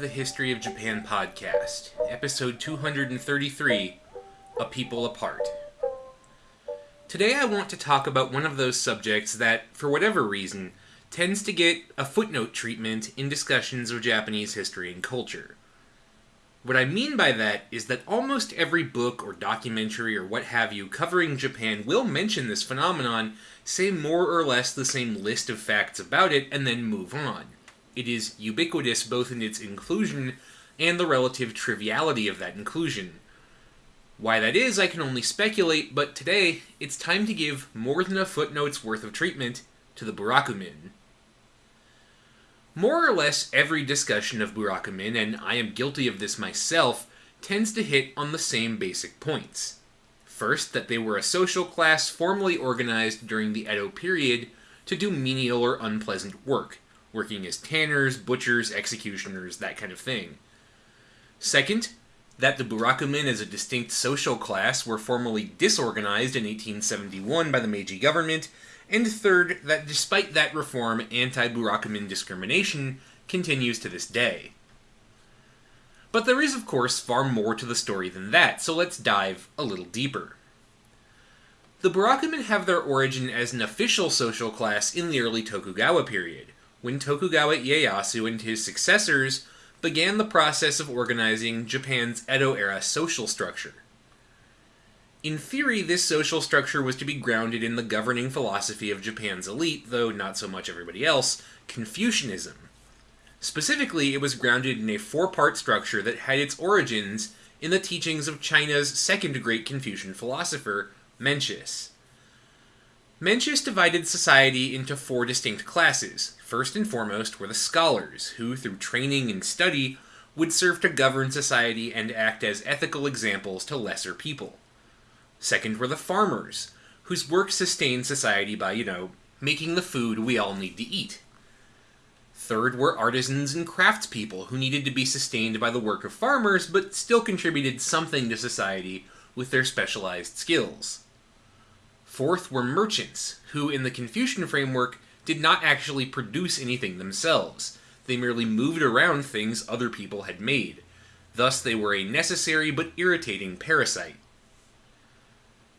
the History of Japan podcast, episode 233 A People Apart. Today I want to talk about one of those subjects that, for whatever reason, tends to get a footnote treatment in discussions of Japanese history and culture. What I mean by that is that almost every book or documentary or what have you covering Japan will mention this phenomenon, say more or less the same list of facts about it, and then move on. It is ubiquitous both in its inclusion and the relative triviality of that inclusion. Why that is, I can only speculate, but today it's time to give more than a footnote's worth of treatment to the Burakumin. More or less every discussion of Burakumin, and I am guilty of this myself, tends to hit on the same basic points. First, that they were a social class formally organized during the Edo period to do menial or unpleasant work, working as tanners, butchers, executioners, that kind of thing. Second, that the Burakumin as a distinct social class were formally disorganized in 1871 by the Meiji government, and third, that despite that reform, anti Burakumin discrimination continues to this day. But there is, of course, far more to the story than that, so let's dive a little deeper. The Burakumin have their origin as an official social class in the early Tokugawa period, when Tokugawa Ieyasu and his successors began the process of organizing Japan's Edo era social structure. In theory, this social structure was to be grounded in the governing philosophy of Japan's elite, though not so much everybody else, Confucianism. Specifically, it was grounded in a four part structure that had its origins in the teachings of China's second great Confucian philosopher, Mencius. Mencius divided society into four distinct classes. First and foremost were the scholars, who, through training and study, would serve to govern society and act as ethical examples to lesser people. Second were the farmers, whose work sustained society by, you know, making the food we all need to eat. Third were artisans and craftspeople, who needed to be sustained by the work of farmers, but still contributed something to society with their specialized skills. Fourth were merchants, who, in the Confucian framework, did not actually produce anything themselves. They merely moved around things other people had made. Thus, they were a necessary but irritating parasite.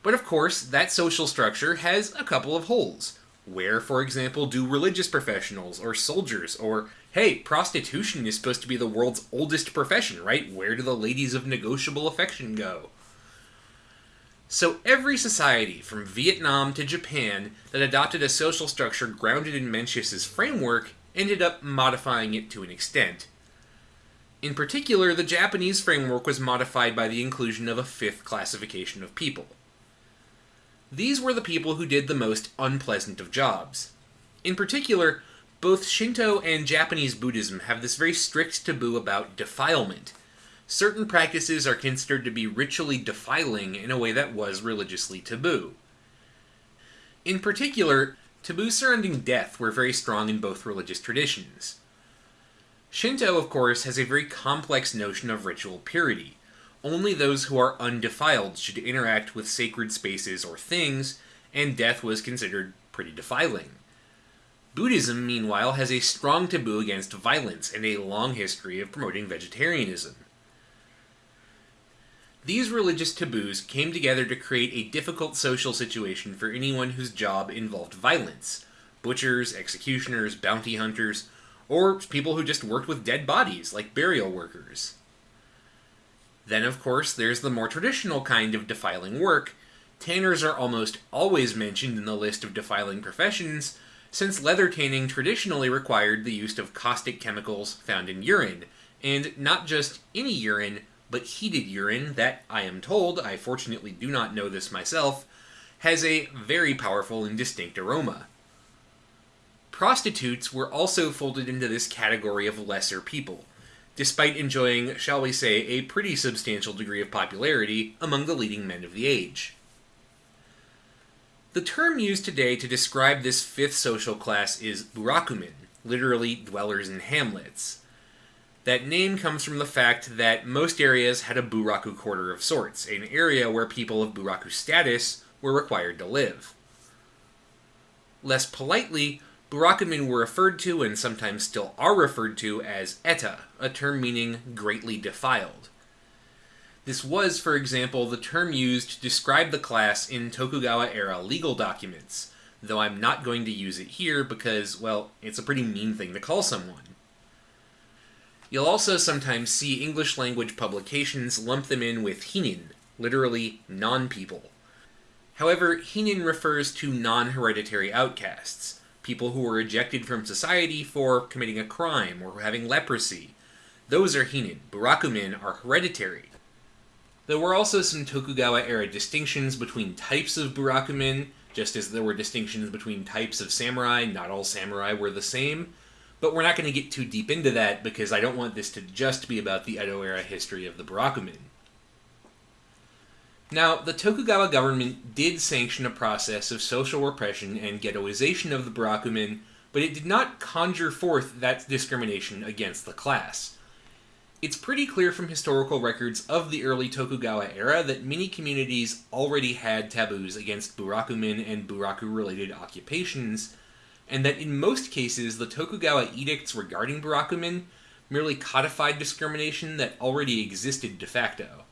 But of course, that social structure has a couple of holes. Where, for example, do religious professionals or soldiers or, hey, prostitution is supposed to be the world's oldest profession, right? Where do the ladies of negotiable affection go? So every society, from Vietnam to Japan, that adopted a social structure grounded in Mencius's framework ended up modifying it to an extent. In particular, the Japanese framework was modified by the inclusion of a fifth classification of people. These were the people who did the most unpleasant of jobs. In particular, both Shinto and Japanese Buddhism have this very strict taboo about defilement, certain practices are considered to be ritually defiling in a way that was religiously taboo. In particular, taboos surrounding death were very strong in both religious traditions. Shinto, of course, has a very complex notion of ritual purity. Only those who are undefiled should interact with sacred spaces or things, and death was considered pretty defiling. Buddhism, meanwhile, has a strong taboo against violence and a long history of promoting vegetarianism. These religious taboos came together to create a difficult social situation for anyone whose job involved violence butchers, executioners, bounty hunters, or people who just worked with dead bodies, like burial workers. Then, of course, there's the more traditional kind of defiling work. Tanners are almost always mentioned in the list of defiling professions, since leather tanning traditionally required the use of caustic chemicals found in urine, and not just any urine, but heated urine that, I am told, I fortunately do not know this myself, has a very powerful and distinct aroma. Prostitutes were also folded into this category of lesser people, despite enjoying, shall we say, a pretty substantial degree of popularity among the leading men of the age. The term used today to describe this fifth social class is burakumin, literally dwellers in hamlets. That name comes from the fact that most areas had a buraku quarter of sorts, an area where people of buraku status were required to live. Less politely, Burakumin were referred to, and sometimes still are referred to, as eta, a term meaning greatly defiled. This was, for example, the term used to describe the class in Tokugawa era legal documents, though I'm not going to use it here because, well, it's a pretty mean thing to call someone. You'll also sometimes see English language publications lump them in with hinin, literally non people. However, hinin refers to non hereditary outcasts, people who were ejected from society for committing a crime or having leprosy. Those are hinin. Burakumin are hereditary. There were also some Tokugawa era distinctions between types of Burakumin, just as there were distinctions between types of samurai, not all samurai were the same. But we're not going to get too deep into that because I don't want this to just be about the Edo era history of the Burakumin. Now, the Tokugawa government did sanction a process of social repression and ghettoization of the Burakumin, but it did not conjure forth that discrimination against the class. It's pretty clear from historical records of the early Tokugawa era that many communities already had taboos against Burakumin and Buraku related occupations, and that in most cases the Tokugawa edicts regarding Burakumin merely codified discrimination that already existed de facto.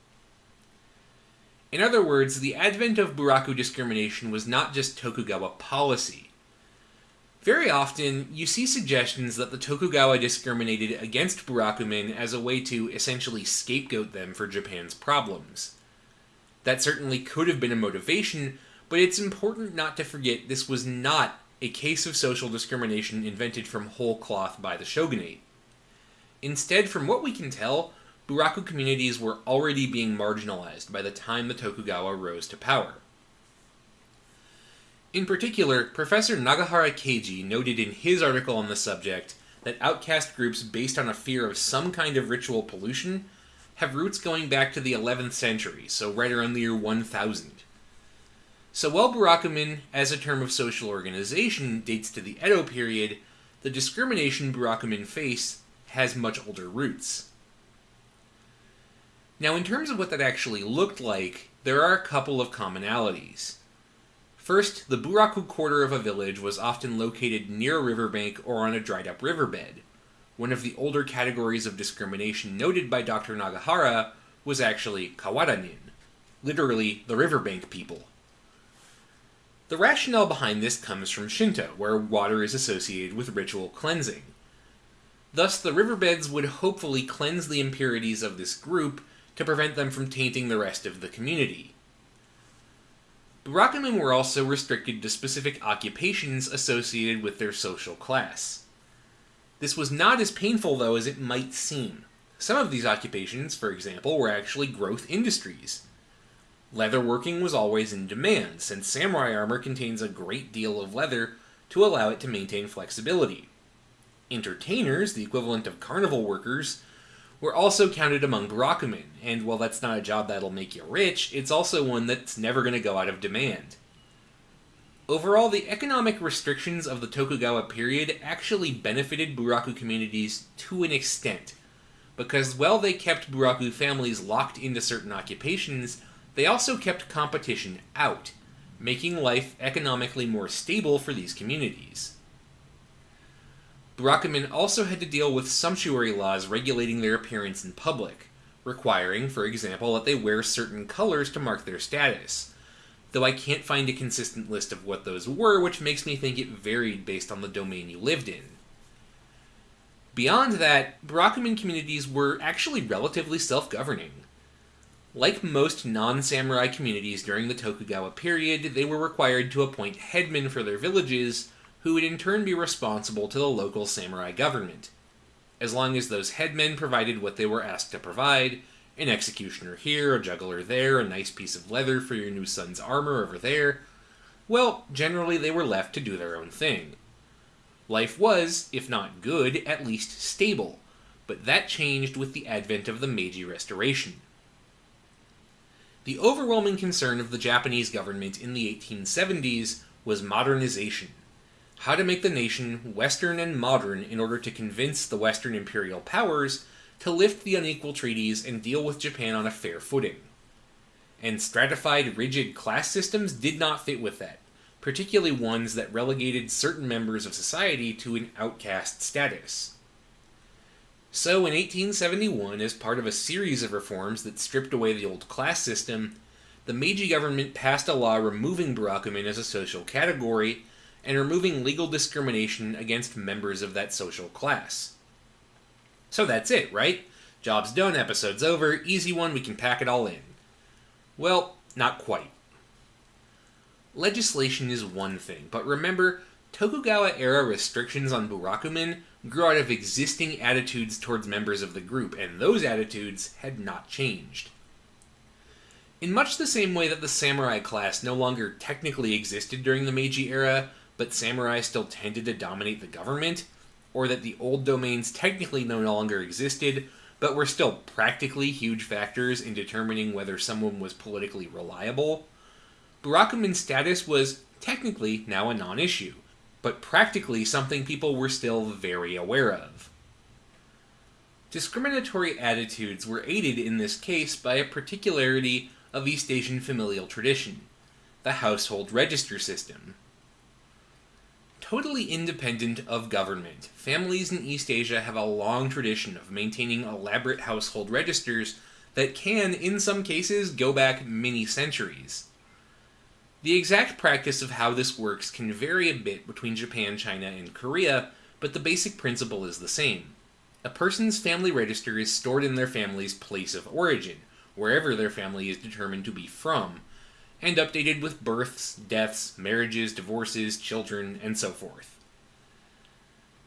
In other words, the advent of Buraku discrimination was not just Tokugawa policy. Very often, you see suggestions that the Tokugawa discriminated against Burakumin as a way to essentially scapegoat them for Japan's problems. That certainly could have been a motivation, but it's important not to forget this was not a case of social discrimination invented from whole cloth by the shogunate. Instead, from what we can tell, Buraku communities were already being marginalized by the time the Tokugawa rose to power. In particular, Professor Nagahara Keiji noted in his article on the subject that outcast groups based on a fear of some kind of ritual pollution have roots going back to the 11th century, so right around the year 1000. So while Burakumin, as a term of social organization, dates to the Edo period, the discrimination Burakumin face has much older roots. Now, in terms of what that actually looked like, there are a couple of commonalities. First, the Buraku quarter of a village was often located near a riverbank or on a dried up riverbed. One of the older categories of discrimination noted by Dr. Nagahara was actually Kawadanin, literally the riverbank people. The rationale behind this comes from Shinto, where water is associated with ritual cleansing. Thus, the riverbeds would hopefully cleanse the impurities of this group to prevent them from tainting the rest of the community. Burakumin were also restricted to specific occupations associated with their social class. This was not as painful, though, as it might seem. Some of these occupations, for example, were actually growth industries. Leatherworking was always in demand, since samurai armor contains a great deal of leather to allow it to maintain flexibility. Entertainers, the equivalent of carnival workers, were also counted among Burakumin, and while that's not a job that'll make you rich, it's also one that's never going to go out of demand. Overall, the economic restrictions of the Tokugawa period actually benefited Buraku communities to an extent, because while they kept Buraku families locked into certain occupations, they also kept competition out, making life economically more stable for these communities. Burakumin also had to deal with sumptuary laws regulating their appearance in public, requiring, for example, that they wear certain colors to mark their status, though I can't find a consistent list of what those were, which makes me think it varied based on the domain you lived in. Beyond that, Burakumin communities were actually relatively self governing. Like most non samurai communities during the Tokugawa period, they were required to appoint headmen for their villages, who would in turn be responsible to the local samurai government. As long as those headmen provided what they were asked to provide an executioner here, a juggler there, a nice piece of leather for your new son's armor over there well, generally they were left to do their own thing. Life was, if not good, at least stable, but that changed with the advent of the Meiji Restoration. The overwhelming concern of the Japanese government in the 1870s was modernization. How to make the nation Western and modern in order to convince the Western imperial powers to lift the unequal treaties and deal with Japan on a fair footing. And stratified, rigid class systems did not fit with that. particularly ones that relegated certain members of society to an outcast status. So, in 1871, as part of a series of reforms that stripped away the old class system, the Meiji government passed a law removing Burakumin as a social category and removing legal discrimination against members of that social class. So that's it, right? Job's done, episode's over, easy one, we can pack it all in. Well, not quite. Legislation is one thing, but remember, Tokugawa era restrictions on Burakumin grew out of existing attitudes towards members of the group, and those attitudes had not changed. In much the same way that the samurai class no longer technically existed during the Meiji era, but samurai still tended to dominate the government, or that the old domains technically no longer existed, but were still practically huge factors in determining whether someone was politically reliable, Burakumin's status was technically now a non issue, but practically something people were still very aware of. Discriminatory attitudes were aided in this case by a particularity of East Asian familial tradition the household register system. Totally independent of government, families in East Asia have a long tradition of maintaining elaborate household registers that can, in some cases, go back many centuries. The exact practice of how this works can vary a bit between Japan, China, and Korea, but the basic principle is the same. A person's family register is stored in their family's place of origin, wherever their family is determined to be from, and updated with births, deaths, marriages, divorces, children, and so forth.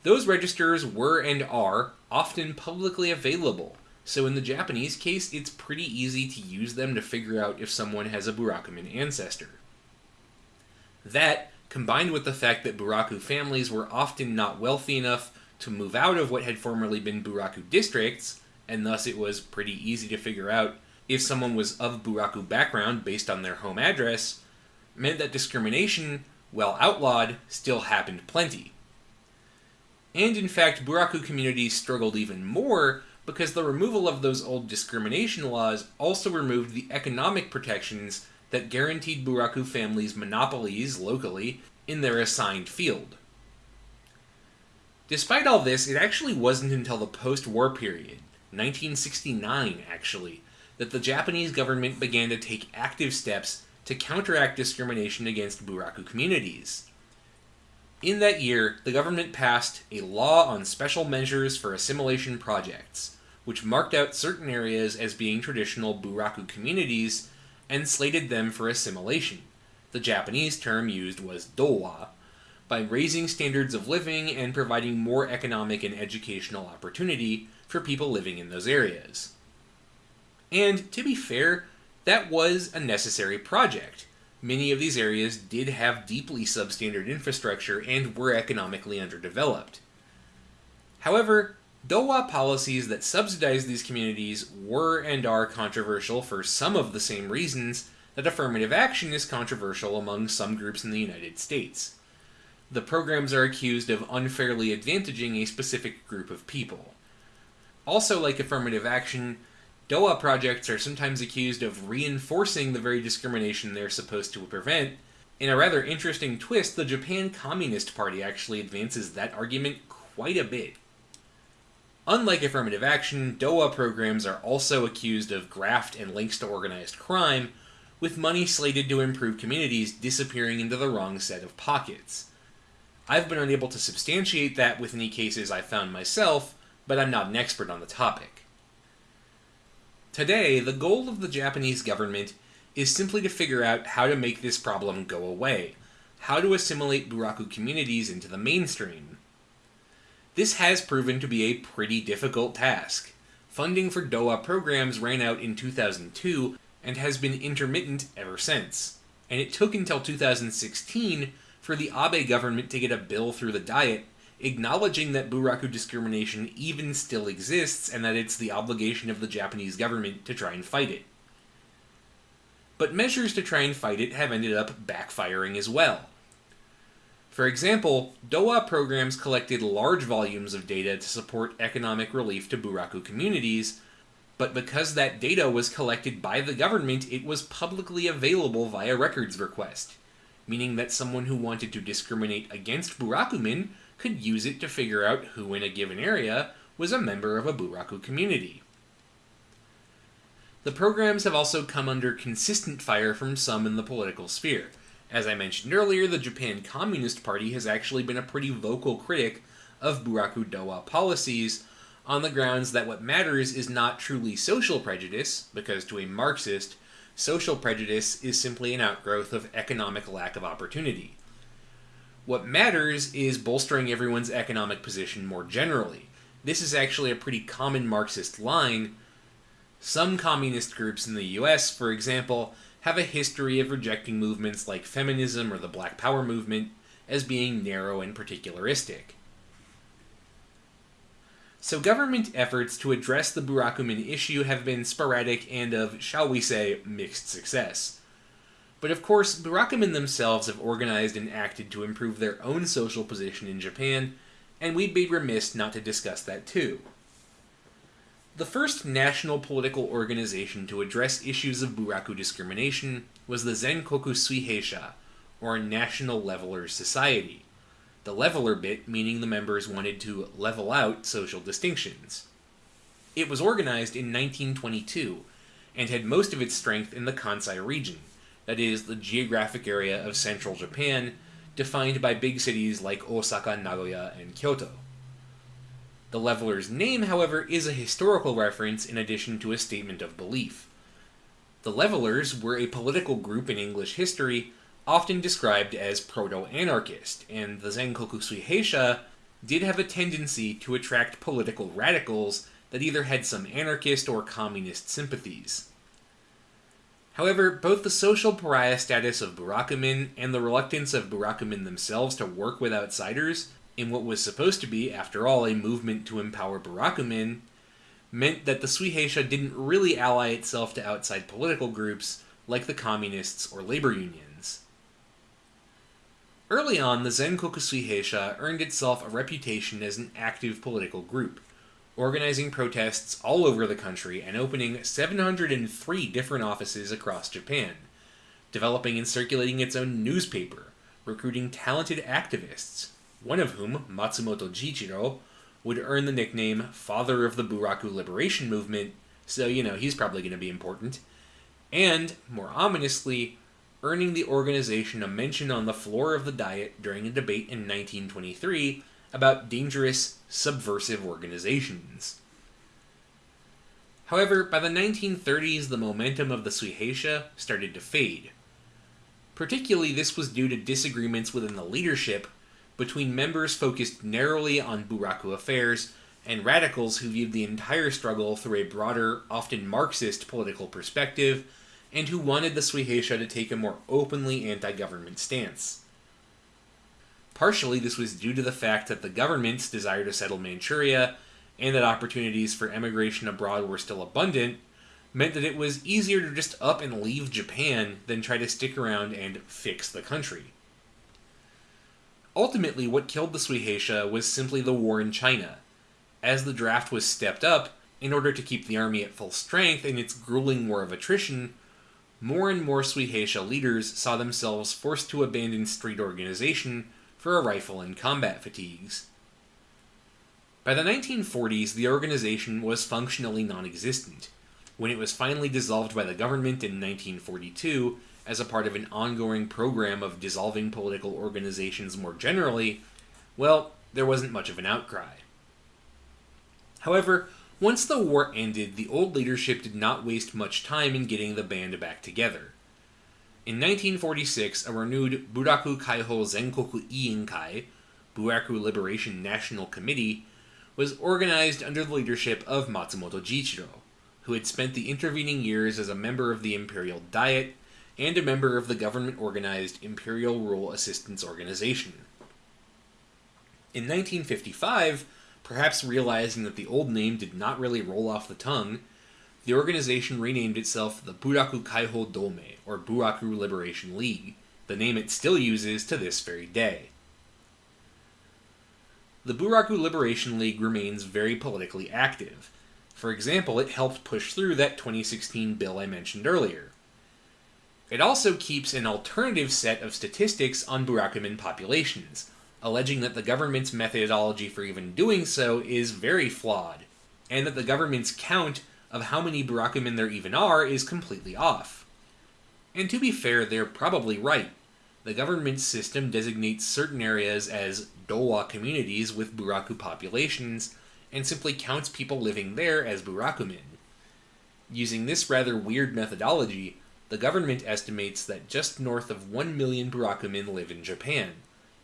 Those registers were and are often publicly available, so in the Japanese case, it's pretty easy to use them to figure out if someone has a Burakumin ancestor. That, combined with the fact that Buraku families were often not wealthy enough to move out of what had formerly been Buraku districts, and thus it was pretty easy to figure out if someone was of Buraku background based on their home address, meant that discrimination, while outlawed, still happened plenty. And in fact, Buraku communities struggled even more because the removal of those old discrimination laws also removed the economic protections that guaranteed Buraku families monopolies locally in their assigned field. Despite all this, it actually wasn't until the post war period, 1969 actually, that the Japanese government began to take active steps to counteract discrimination against Buraku communities. In that year, the government passed a law on special measures for assimilation projects, which marked out certain areas as being traditional Buraku communities and slated them for assimilation. The Japanese term used was dowa, by raising standards of living and providing more economic and educational opportunity for people living in those areas. And to be fair, that was a necessary project. Many of these areas did have deeply substandard infrastructure and were economically underdeveloped. However, Dowa policies that subsidize these communities were and are controversial for some of the same reasons that affirmative action is controversial among some groups in the United States. The programs are accused of unfairly advantaging a specific group of people. Also, like affirmative action, Dowa projects are sometimes accused of reinforcing the very discrimination they're supposed to prevent. In a rather interesting twist, the Japan Communist Party actually advances that argument quite a bit. Unlike affirmative action, Dowa programs are also accused of graft and links to organized crime, with money slated to improve communities disappearing into the wrong set of pockets. I've been unable to substantiate that with any cases I've found myself, but I'm not an expert on the topic. Today, the goal of the Japanese government is simply to figure out how to make this problem go away, how to assimilate Buraku communities into the mainstream. This has proven to be a pretty difficult task. Funding for Dowa programs ran out in 2002 and has been intermittent ever since. And it took until 2016 for the Abe government to get a bill through the Diet acknowledging that Buraku discrimination even still exists and that it's the obligation of the Japanese government to try and fight it. But measures to try and fight it have ended up backfiring as well. For example, Dowa programs collected large volumes of data to support economic relief to Buraku communities, but because that data was collected by the government, it was publicly available via records request. meaning that someone who wanted to discriminate against Burakumin could use it to figure out who in a given area was a member of a Buraku community. The programs have also come under consistent fire from some in the political sphere. As I mentioned earlier, the Japan Communist Party has actually been a pretty vocal critic of Buraku Dowa policies on the grounds that what matters is not truly social prejudice, because to a Marxist, social prejudice is simply an outgrowth of economic lack of opportunity. What matters is bolstering everyone's economic position more generally. This is actually a pretty common Marxist line. Some communist groups in the US, for example, have a history of rejecting movements like feminism or the Black Power movement as being narrow and particularistic. So government efforts to address the Burakumin issue have been sporadic and of, shall we say, mixed success. But of course, Burakumin themselves have organized and acted to improve their own social position in Japan, and we'd be remiss not to discuss that too. The first national political organization to address issues of Buraku discrimination was the Zenkoku Suiheisha, or National Leveler Society the leveler bit meaning the members wanted to level out social distinctions. It was organized in 1922 and had most of its strength in the Kansai region, that is, the geographic area of central Japan, defined by big cities like Osaka, Nagoya, and Kyoto. The leveler's name, however, is a historical reference in addition to a statement of belief. The levelers were a political group in English history often described as proto-anarchist, and the Zenkoku Suiheisha did have a tendency to attract political radicals that either had some anarchist or communist sympathies. However, both the social pariah status of Burakumin and the reluctance of Burakumin themselves to work with outsiders in what was supposed to be, after all, a movement to empower Burakumin, meant that the Suiheisha didn't really ally itself to outside political groups like the communists or labor unions. Early on, the Zenkoku Suiheisha earned itself a reputation as an active political group, organizing protests all over the country and opening 703 different offices across Japan, developing and circulating its own newspaper, recruiting talented activists, one of whom, Matsumoto Jiichiro, would earn the nickname Father of the Buraku Liberation Movement, so, you know, he's probably going to be important, and, more ominously, earning the organization a mention on the floor of the Diet during a debate in 1923 about dangerous, subversive organizations. However, by the 1930s, the momentum of the Suiheisha started to fade. Particularly, this was due to disagreements within the leadership between members focused narrowly on Buraku affairs and radicals who viewed the entire struggle through a broader, often Marxist political perspective and who wanted the Suiheisha to take a more openly anti-government stance. Partially, this was due to the fact that the government's desire to settle Manchuria and that opportunities for emigration abroad were still abundant meant that it was easier to just up and leave Japan than try to stick around and fix the country. Ultimately, what killed the Suiheisha was simply the war in China. As the draft was stepped up, in order to keep the army at full strength in its grueling war of attrition, more and more Suiheisha leaders saw themselves forced to abandon street organization for a rifle and combat fatigues. By the 1940s, the organization was functionally non existent. When it was finally dissolved by the government in 1942, as a part of an ongoing program of dissolving political organizations more generally, well, there wasn't much of an outcry. However, once the war ended, the old leadership did not waste much time in getting the band back together. In 1946, a renewed Buraku Kaiho Zenkoku Iinkai, Buraku Liberation National Committee, was organized under the leadership of Matsumoto Jiichiro, who had spent the intervening years as a member of the Imperial Diet and a member of the government organized Imperial Rule Assistance Organization. In 1955, Perhaps realizing that the old name did not really roll off the tongue, the organization renamed itself the Buraku Kaiho Domei, or Buraku Liberation League, the name it still uses to this very day. The Buraku Liberation League remains very politically active. For example, it helped push through that 2016 bill I mentioned earlier. It also keeps an alternative set of statistics on Burakumin populations, alleging that the government's methodology for even doing so is very flawed, and that the government's count of how many Burakumin there even are is completely off. And to be fair, they're probably right. The government system designates certain areas as Dowa communities with Buraku populations, and simply counts people living there as Burakumin. Using this rather weird methodology, the government estimates that just north of 1 million Burakumin live in Japan.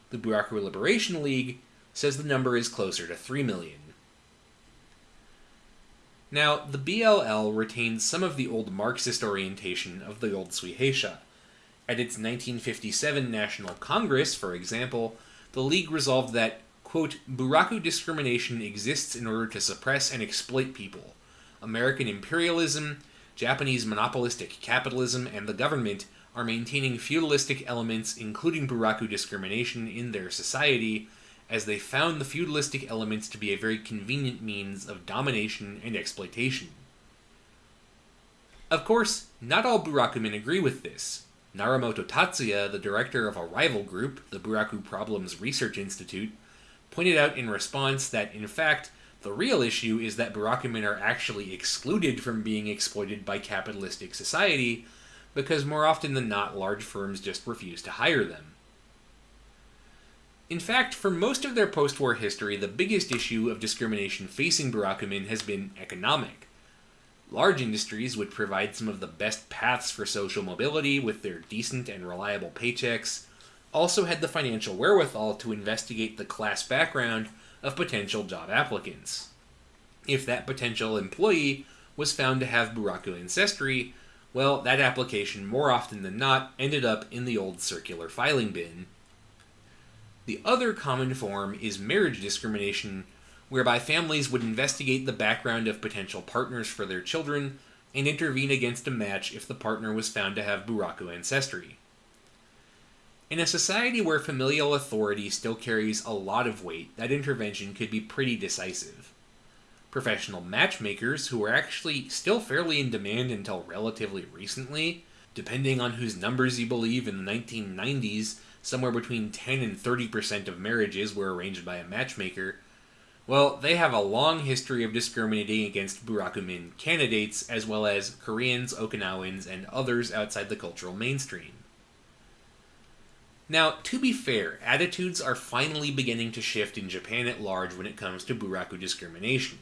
The Buraku Liberation League says the number is closer to 3 million. Now, the BLL retains some of the old Marxist orientation of the old Suiheisha. At its 1957 National Congress, for example, the League resolved that, quote, Buraku discrimination exists in order to suppress and exploit people. American imperialism, Japanese monopolistic capitalism, and the government are maintaining feudalistic elements, including Buraku discrimination, in their society, as they found the feudalistic elements to be a very convenient means of domination and exploitation. Of course, not all Burakumin agree with this. Naramoto Tatsuya, the director of a rival group, the Buraku Problems Research Institute, pointed out in response that, in fact, the real issue is that Burakumin are actually excluded from being exploited by capitalistic society because more often than not, large firms just refuse to hire them. In fact, for most of their post war history, the biggest issue of discrimination facing Burakumin has been economic. Large industries would provide some of the best paths for social mobility with their decent and reliable paychecks, also had the financial wherewithal to investigate the class background of potential job applicants. If that potential employee was found to have Buraku ancestry, well, that application more often than not ended up in the old circular filing bin. The other common form is marriage discrimination, whereby families would investigate the background of potential partners for their children and intervene against a match if the partner was found to have Buraku ancestry. In a society where familial authority still carries a lot of weight, that intervention could be pretty decisive. Professional matchmakers, who were actually still fairly in demand until relatively recently, depending on whose numbers you believe, in the 1990s, somewhere between 10 and 30% of marriages were arranged by a matchmaker. Well, they have a long history of discriminating against Burakumin candidates, as well as Koreans, Okinawans, and others outside the cultural mainstream. Now, to be fair, attitudes are finally beginning to shift in Japan at large when it comes to Buraku discrimination.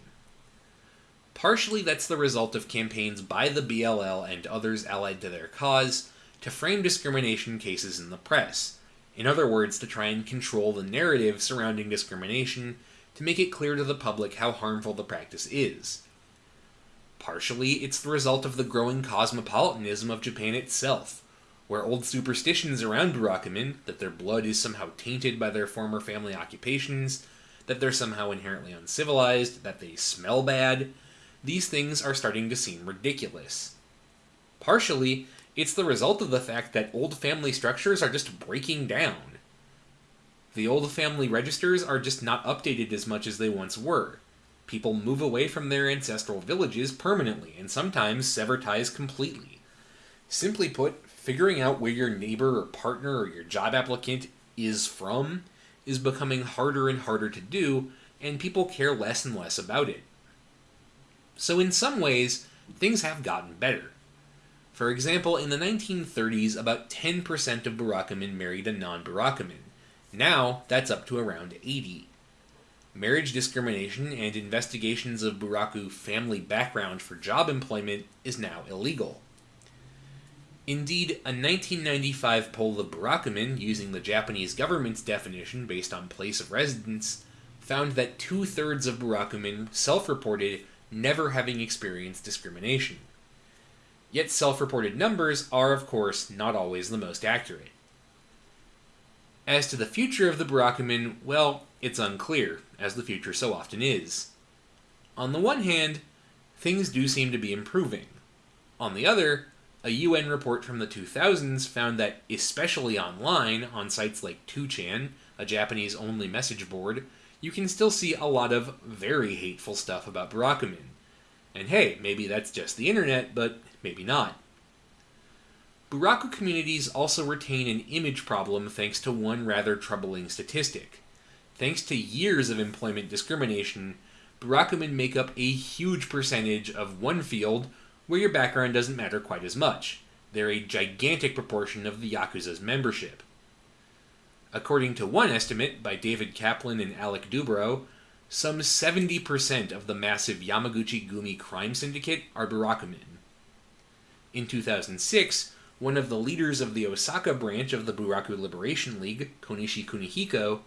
Partially that's the result of campaigns by the BLL and others allied to their cause to frame discrimination cases in the press. In other words, to try and control the narrative surrounding discrimination to make it clear to the public how harmful the practice is. Partially, it's the result of the growing cosmopolitanism of Japan itself where old superstitions around Burakumin, that their blood is somehow tainted by their former family occupations, that they're somehow inherently uncivilized, that they smell bad, these things are starting to seem ridiculous. Partially, it's the result of the fact that old family structures are just breaking down. The old family registers are just not updated as much as they once were. People move away from their ancestral villages permanently and sometimes sever ties completely. Simply put, figuring out where your neighbor or partner or your job applicant is from is becoming harder and harder to do, and people care less and less about it. So, in some ways, things have gotten better. For example, in the 1930s, about 10% of Burakumin married a non Burakumin. Now, that's up to around 80. Marriage discrimination and investigations of Buraku family background for job employment is now illegal. Indeed, a 1995 poll of Burakumin, using the Japanese government's definition based on place of residence, found that two thirds of Burakumin self reported never having experienced discrimination. Yet self reported numbers are, of course, not always the most accurate. As to the future of the Burakumin, well, it's unclear, as the future so often is. On the one hand, things do seem to be improving. On the other, a UN report from the 2000s found that, especially online, on sites like 2chan, a Japanese only message board, you can still see a lot of very hateful stuff about Burakumin. And hey, maybe that's just the internet, but maybe not. Buraku communities also retain an image problem thanks to one rather troubling statistic. Thanks to years of employment discrimination, Burakumin make up a huge percentage of one field where your background doesn't matter quite as much. They're a gigantic proportion of the Yakuza's membership. According to one estimate by David Kaplan and Alec Dubro, some 70% of the massive Yamaguchi Gumi crime syndicate are Burakumin. In 2006, one of the leaders of the Osaka branch of the Buraku Liberation League, Konishi Kunihiko,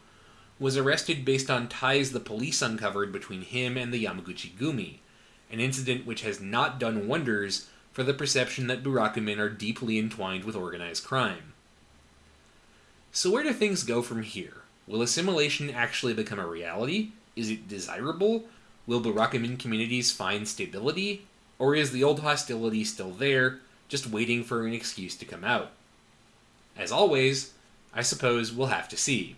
was arrested based on ties the police uncovered between him and the Yamaguchi Gumi, an incident which has not done wonders for the perception that Burakumin are deeply entwined with organized crime. So, where do things go from here? Will assimilation actually become a reality? Is it desirable? Will Burakumin communities find stability? Or is the old hostility still there, just waiting for an excuse to come out? As always, I suppose we'll have to see.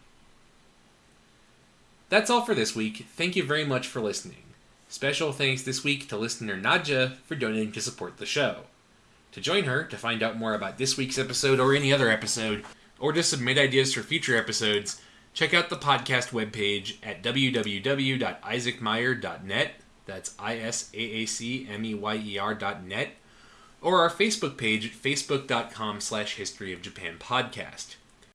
That's all for this week. Thank you very much for listening. Special thanks this week to listener Nadja for donating to support the show. To join her, to find out more about this week's episode or any other episode, or to submit ideas for future episodes, check out the podcast webpage at www.isaacmeyer.net. That's I S A A C M E Y E R.net. Or our Facebook page at facebook.com slash history of Japan podcast.